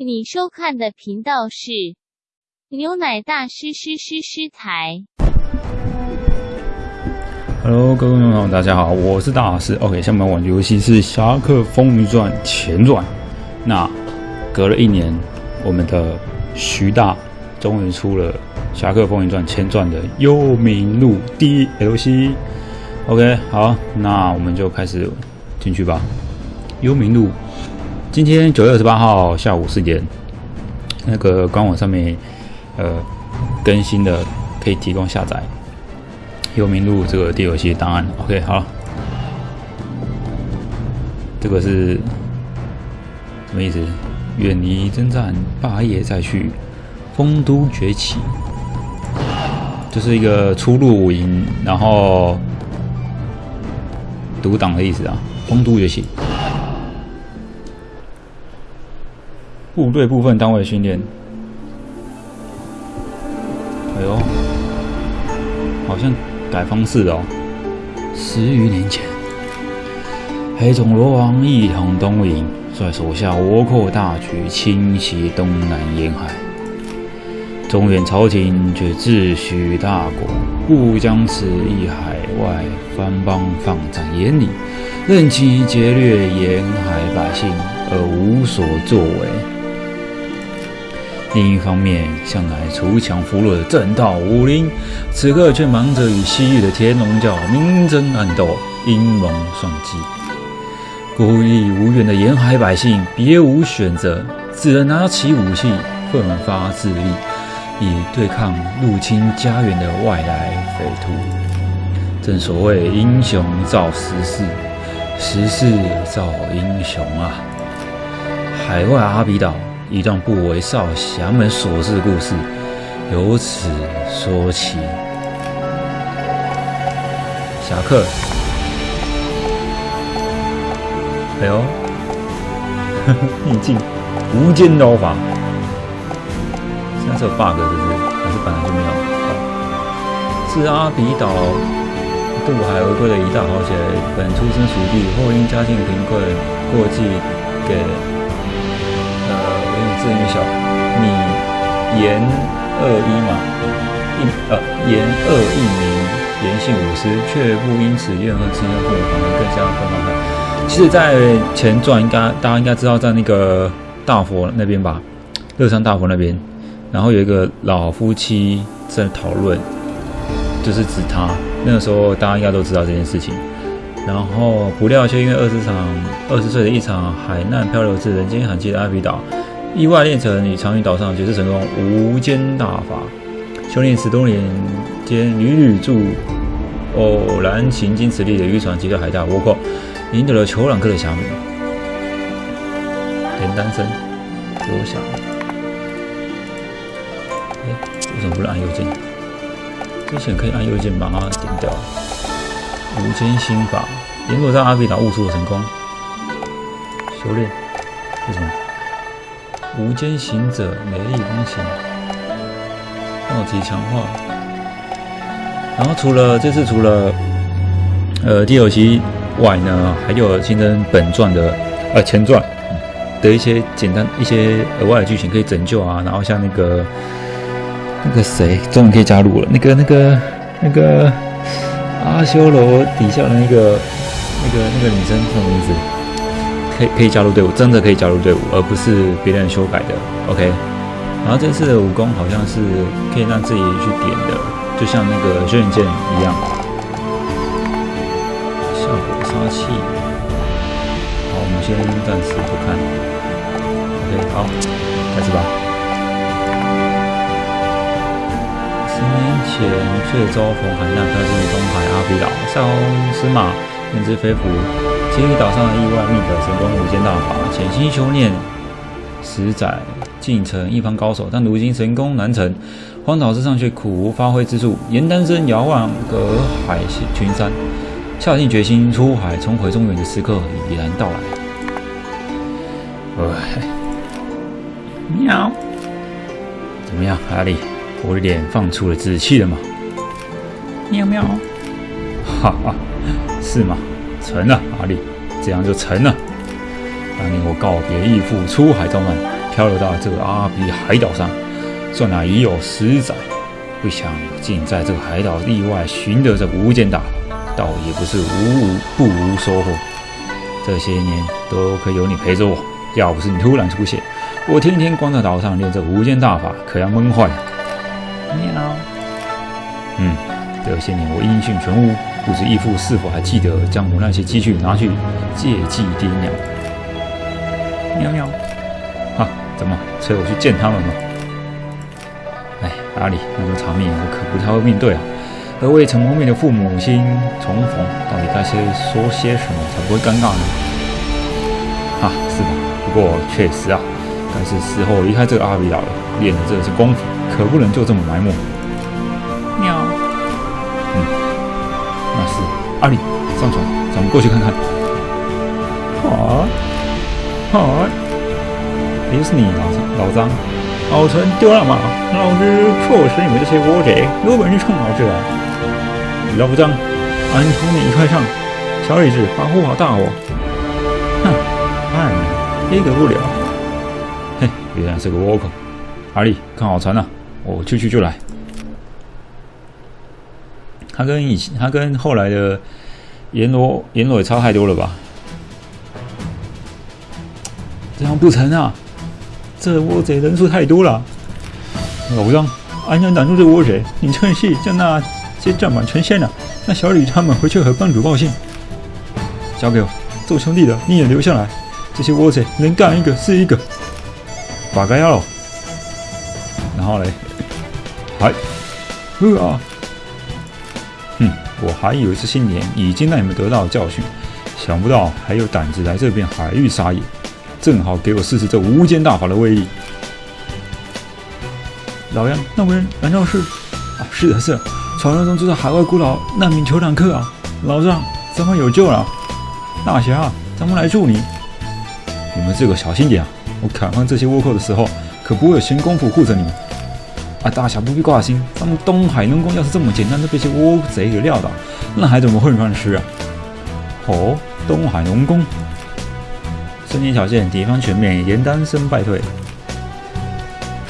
你收看的频道是牛奶大师师师师台。Hello，各位观众朋友，大家好，我是大师。OK，下面玩的游戏是《侠客风云传前传》。那隔了一年，我们的徐大终于出了《侠客风云传前传》的幽冥录 DLC。OK，好，那我们就开始进去吧。幽冥路，今天九月二十八号下午四点，那个官网上面呃更新的，可以提供下载。幽冥录这个 DLC 档案，OK，好，这个是什么意思？远离征战，霸业再去，丰都崛起，就是一个初入伍营，然后独挡的意思啊。丰都崛起，部队部分单位训练，哎呦，好像。改方式了哦。十余年前，黑种罗王一统东瀛，率手下倭寇大举侵袭东南沿海。中原朝廷却自诩大国，不将此一海外藩邦放在眼里，任其劫掠沿海百姓而无所作为。另一方面，向来锄强扶弱的正道武林，此刻却忙着与西域的天龙教明争暗斗、阴谋算计。孤立无援的沿海百姓别无选择，只能拿起武器，奋发自立，以对抗入侵家园的外来匪徒。正所谓英雄造时势，时势造英雄啊！海外阿比岛。一段不为少侠们所知的故事，由此说起。侠客，哎呦，逆境无间刀法，现在是有 bug 是不是？还是本来就没有？是阿比岛渡海而归的一大豪杰，本出身蜀地，后因家境贫困，过继给。字女小，你言二一嘛，一呃言二一名，言姓武师，却不因此怨恨亲生父母，反而更加愤慨。其实，在前传应该大家应该知道，在那个大佛那边吧，乐山大佛那边，然后有一个老夫妻在讨论，就是指他。那个时候大家应该都知道这件事情。然后不料却因为二十场二十岁的一场海难，漂流至人间罕见的阿比岛。意外练成与长云岛上绝世神功无间大法，修炼十多年间屡屡助偶然行经此地的渔船击退海大倭寇，赢得了酋长克的侠名。连单身，刘翔。哎，为什么不能按右键？之前可以按右键把它点掉。无间心法，沿路上阿比达悟出的神功，修炼，为什么？无间行者，美丽风行，奥级强化。然后除了这次除了呃 DLC 外呢，还有新增本传的呃前传的一些简单一些额外的剧情可以拯救啊。然后像那个那个谁，终于可以加入了，那个那个那个阿修罗底下的那个那个那个女生什么名字？可以可以加入队伍，真的可以加入队伍，而不是别人修改的。OK，然后这次的武功好像是可以让自己去点的，就像那个轩辕剑一样。效果杀气。好，我们先暂时不看。OK，好，开始吧。十年前，却遭逢海难，飘进东海阿比岛，塞翁失马，焉知非福。结于岛上的意外觅得神功无间大法，潜心修炼十载，竟成一方高手。但如今神功难成，荒岛之上却苦无发挥之处。严丹生遥望隔海群山，下定决心出海重回中原的时刻已然到来。喂，喵，怎么样，阿里？我的脸放出了紫气了吗？喵喵，哈哈，是吗？成了，阿力，这样就成了。当年我告别义父，出海造难，漂流到这个阿比海岛上，算来已有十载。不想竟在这个海岛意外寻得这无间大法，倒也不是无无不无收获。这些年都亏有你陪着我，要不是你突然出现，我天天光在岛上练这无间大法，可要闷坏了。喵。嗯，这些年我音讯全无，不知义父是否还记得将我那些积蓄拿去借祭爹娘？喵喵。啊，怎么催我去见他们吗？哎，阿里，那种场面我可不太会面对啊。而未曾谋面的父母亲重逢，到底该先说些什么才不会尴尬呢？啊，是吧？不过确实啊，该是时候离开这个阿比岛了。练的这是功夫，可不能就这么埋没。阿里，上船，咱们过去看看。好，好，又是你老老张。老陈丢了吗？老子确实你们这些窝贼有本事冲老子来！老张，俺同你一块上。小李子，保护好大伙。哼，慢了，一个不了。嘿，原来是个倭寇。阿力，看好船了，我去去就来。他跟以前，他跟后来的阎罗，阎罗也差太多了吧？这样不成啊！这倭贼人数太多了。老张，俺想挡住这倭贼，你趁隙将那。些战马成仙了，那小李他们回去和帮主报信。交给我，做兄弟的你也留下来。这些窝贼能干一个是一个。把该要了。然后嘞，还，啊，我还以为是新年已经让你们得到了教训，想不到还有胆子来这片海域撒野，正好给我试试这无间大法的威力。老杨，那位难道是？啊，是的，是。的。传说中就是海外孤岛难民酋长客啊，老丈，咱们有救了！大侠，咱们来助你。你们这个小心点啊！我砍翻这些倭寇的时候，可不会有闲工夫护着你们。啊，大侠不必挂心，咱们东海龙宫要是这么简单就被这些倭贼给撂倒，那还怎么混饭吃啊？哦，东海龙宫，森林小县敌方全面，严丹生败退。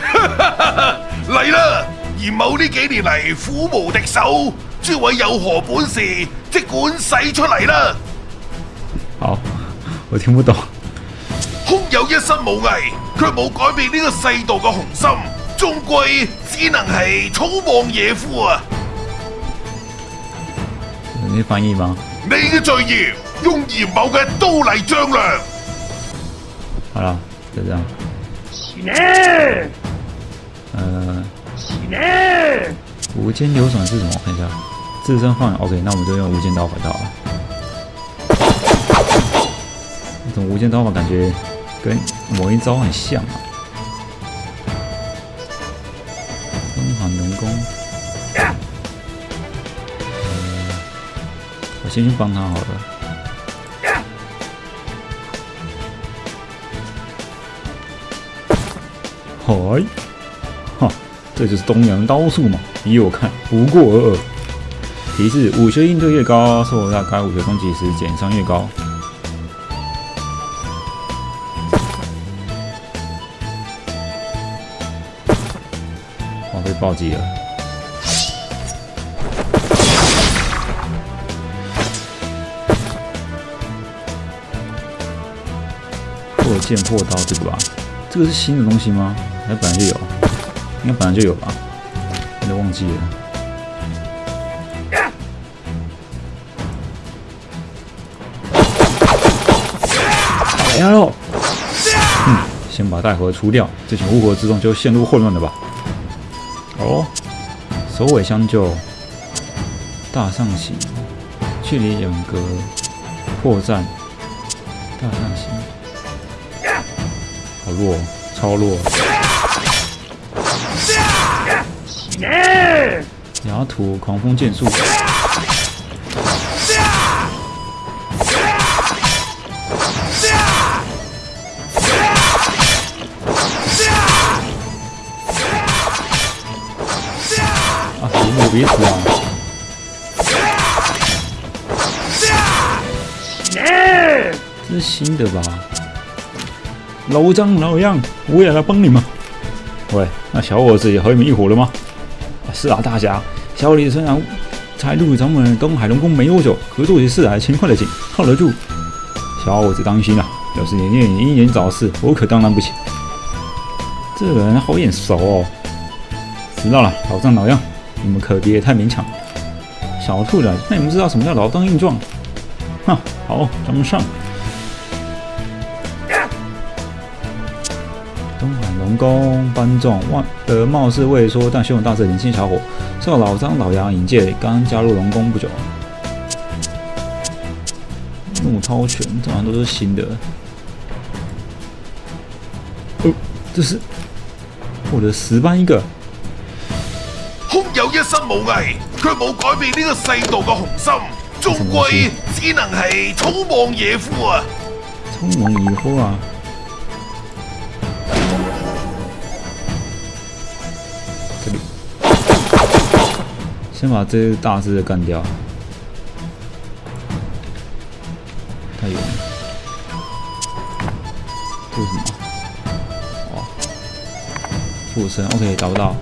哈哈哈哈！来了。而某呢几年嚟苦无敌手，诸位有何本事，即管使出嚟啦！好，我听不懂。空有一身武艺，却冇改变呢个世道嘅雄心，终归只能系草莽野夫啊！你翻译吗？你嘅罪孽，用严某嘅刀嚟丈量。好啦，就这样。呢？呃。无间流转是什么？看一下，自身放 OK，那我们就用无间刀法套啊。这种无间刀法感觉跟某一招很像啊。先去帮他好了。嗨。这就是东洋刀术嘛，依我看不过尔尔。提示：武学应对越高，受到该武学攻击时减伤越高。我被暴击了。剑破刀这个吧？这个是新的东西吗？还本来就有。应该本来就有吧，有点忘记了。来喽！嗯，先把大火除掉，这群乌合之众就陷入混乱了吧？哦，首尾相救，大上行，距离远隔，破绽，大上行，好弱，超弱。雅土狂风剑术，啊，别死别死啊！这是新的吧？老张老杨，我也来帮你们。喂，那小伙子也和你们一伙了吗？是啊，大侠，小李虽然才入咱们东海龙宫没多久，可做起事来勤快的紧，靠得住。小伙子当心啊，要是你念英年早逝，我可担当不起。这人好眼熟哦。知道了，老张老杨，你们可别太勉强。小兔子，那你们知道什么叫老当益壮？哼，好，咱们上。东海龙宫班众，万呃，貌似畏缩但胸有大志的年轻小伙，受老张老杨引荐，刚加入龙宫不久。怒涛拳，这好像都是新的。哦，这是我的十班一个。空有一身武艺，却冇改变呢个世道嘅雄心，终归只能系草莽野夫啊！草莽野夫啊！先把这大只的干掉。太远了，这是什么？哦，附身，OK，找不到。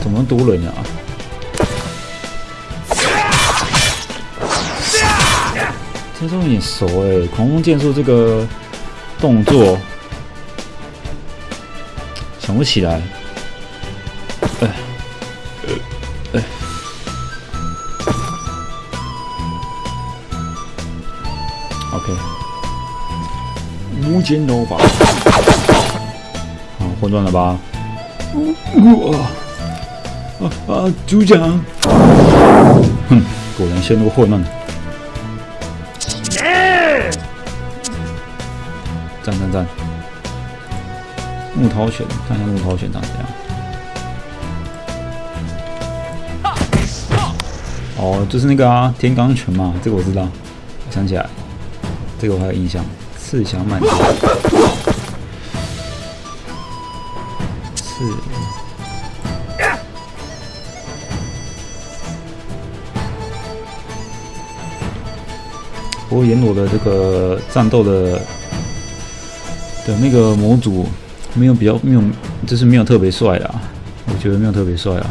怎么多人啊？这都有点熟哎，狂风剑术这个动作想不起来。哎，呃，哎，OK，无间刀法，好混乱了吧？我！啊啊！组长，哼，果然陷入混乱。战战战！木涛拳，看一下木涛拳长怎样。哦，就是那个啊，天罡拳嘛，这个我知道，我想起来，这个我还有印象。刺翔满天，刺。不过阎罗的这个战斗的的那个模组没有比较没有，就是没有特别帅啊，我觉得没有特别帅啊。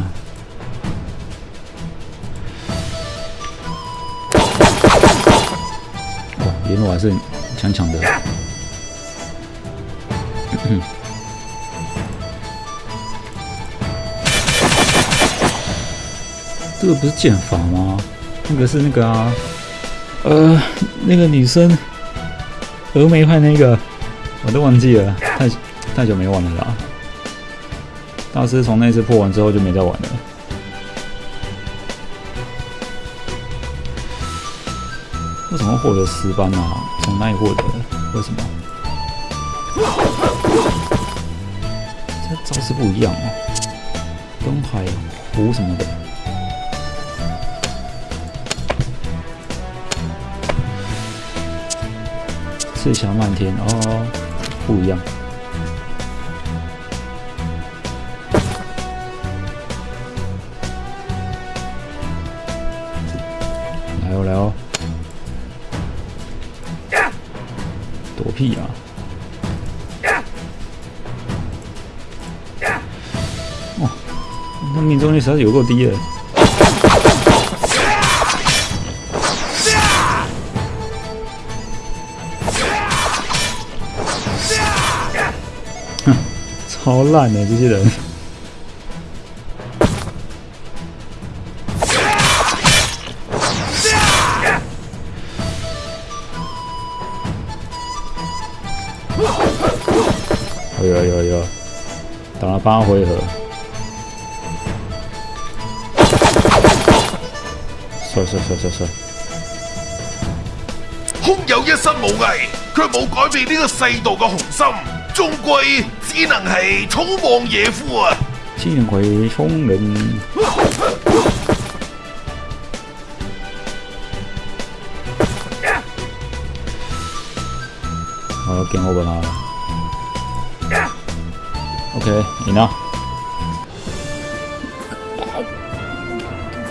哇，阎罗还是强强的。这个不是剑法吗？那个是那个啊。呃，那个女生，峨眉派那个，我都忘记了，太太久没玩了啦。大师从那次破完之后就没再玩了。为什么获得十班啊？从哪里获得？为什么？这招式不一样哦。东海湖什么的。赤霞漫天哦，不一样。来哦来哦，躲屁啊！哦，那命中率实在是有够低的。超烂的这些人！哎呦哎呦哎呦！打了八回合，帅帅帅帅帅！空有一身武艺，却冇改变呢个世道嘅雄心，终归。只能系草莽野夫啊！只能系聪明。好，见我本啦。OK，赢了。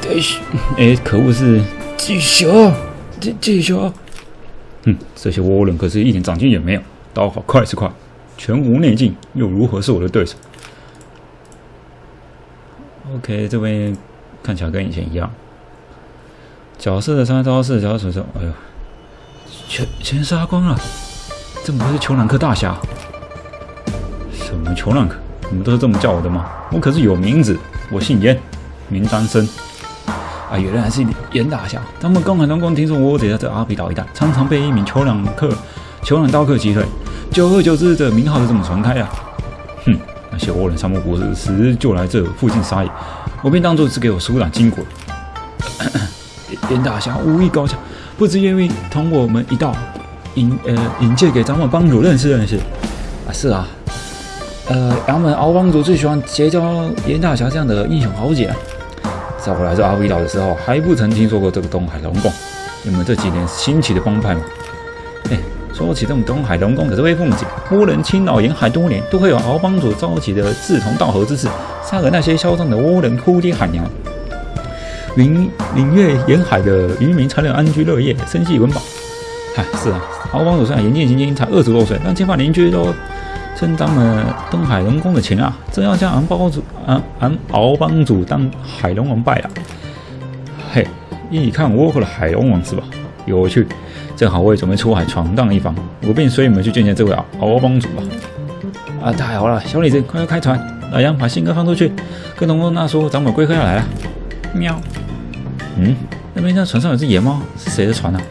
继续，哎，可恶是继续，继继续。哼，这些倭人可是一点长进也没有，刀法快是快，全无内劲，又如何是我的对手？OK，这边看起来跟以前一样。角色的三招式，角色手上，哎呦，全全杀光了！这不是裘兰克大侠？什么裘兰克？你们都是这么叫我的吗？我可是有名字，我姓严，名单身。啊，原来还是严大侠！他们刚海龙宫听说我只在这阿比岛一带，常常被一名裘兰克、裘兰刀客击退，久而久之，这名号就这么传开啊！哼，那些倭人三不五时就来这附近撒野，我便当做是给我舒展筋骨。严大侠武艺高强，不知愿意同我们一道引呃引荐给咱们帮主认识认识。啊，是啊，呃，咱们敖帮主最喜欢结交严大侠这样的英雄豪杰。在我来这阿比岛的时候，还不曾听说过这个东海龙宫。你们这几年兴起的帮派吗？说起这种东海龙宫，可是威风景，倭人侵扰沿海多年，都会有敖帮主召集的志同道合之士，杀了那些嚣张的倭人，哭爹喊娘，领领略沿海的渔民才能安居乐业，生计温饱。嗨，是啊，敖帮主虽然年纪轻轻，才二十多岁，但结发邻居都。真当了东海龙宫的情啊！真要将俺帮主、俺俺敖帮主当海龙王拜了。嘿，一看倭寇的海龙王是吧？有趣，正好我也准备出海闯荡一番，我便随你们去见见这位敖帮主吧。啊，太好了，小李子，快快开船！老杨把信鸽放出去，跟龙宫那说咱们龟壳要来了。喵。嗯，那边那船上有只野猫，是谁的船呢？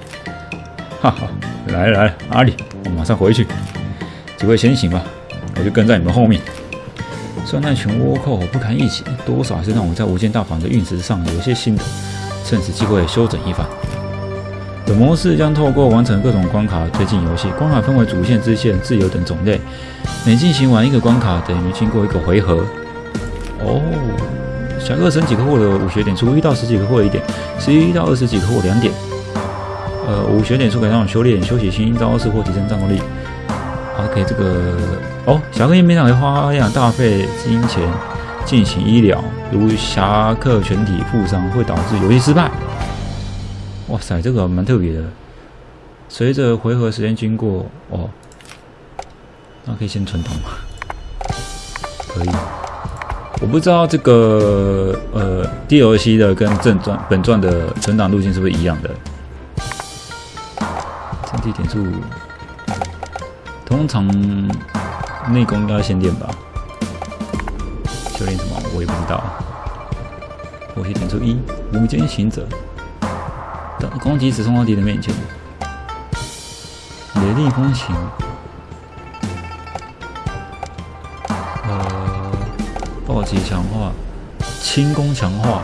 哈哈，来了来了，阿里，我马上回去。几位先行吧，我就跟在你们后面。虽然那群倭寇不堪一击，多少还是让我在无间大坊的运势上有些心得，趁此机会休整一番。本模式将透过完成各种关卡推进游戏，关卡分为主线、支线、自由等种类。每进行完一个关卡，等于经过一个回合。哦，小二升级可获得五学点，数一到十级可获得一点，十一到二十级可获得两点。呃，五学点数可以让我修炼、修习新招式或提升战斗力。OK，这个哦，侠客页面上会花样大费金钱进行医疗，如侠客全体负伤会导致游戏失败。哇塞，这个蛮特别的。随着回合时间经过，哦，那可以先存档吗？可以。我不知道这个呃 DLC 的跟正传本传的存档路径是不是一样的。整体点数。通常内功应该先练吧，修炼什么我也不知道。我先点出一无间行者，攻击直冲到敌人面前，雷厉风行，呃，暴击强化，轻功强化，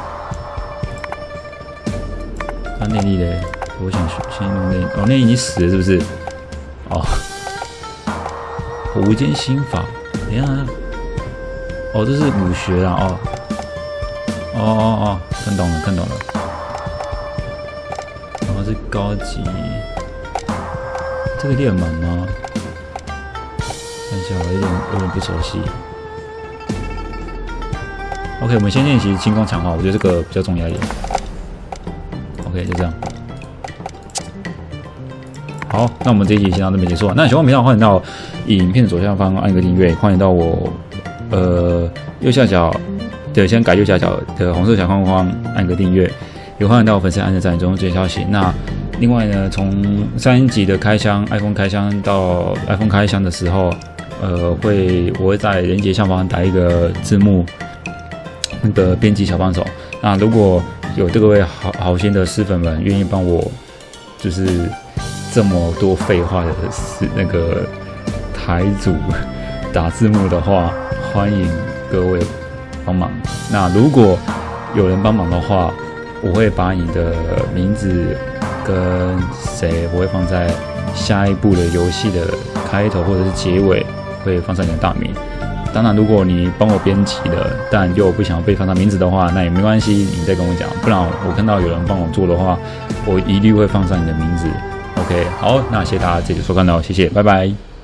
他内力嘞，我想先用内，哦，内已经死了是不是？哦。无间心法，你看，哦，这是武学啊，哦，哦哦哦，看懂了，看懂了，是高级，这个练满吗？看一下，我有点有点不熟悉。OK，我们先练习轻功强化，我觉得这个比较重要一点。OK，就这样。好，那我们这一集先到这边结束。那喜欢频道，欢迎到影片左下方按个订阅，欢迎到我呃右下角的先改右下角的红色小框框按个订阅，也欢迎到我粉丝按个赞，中接消息。那另外呢，从三级的开箱 iPhone 开箱到 iPhone 开箱的时候，呃，会我会在连接下方打一个字幕，那个编辑小帮手。那如果有这个位好好心的师粉们愿意帮我，就是。这么多废话的是那个台主打字幕的话，欢迎各位帮忙。那如果有人帮忙的话，我会把你的名字跟谁，我会放在下一步的游戏的开头或者是结尾，会放上你的大名。当然，如果你帮我编辑了，但又不想被放上名字的话，那也没关系，你再跟我讲。不然我看到有人帮我做的话，我一律会放上你的名字。OK，好，那谢谢大家这次收看哦，谢谢，拜拜。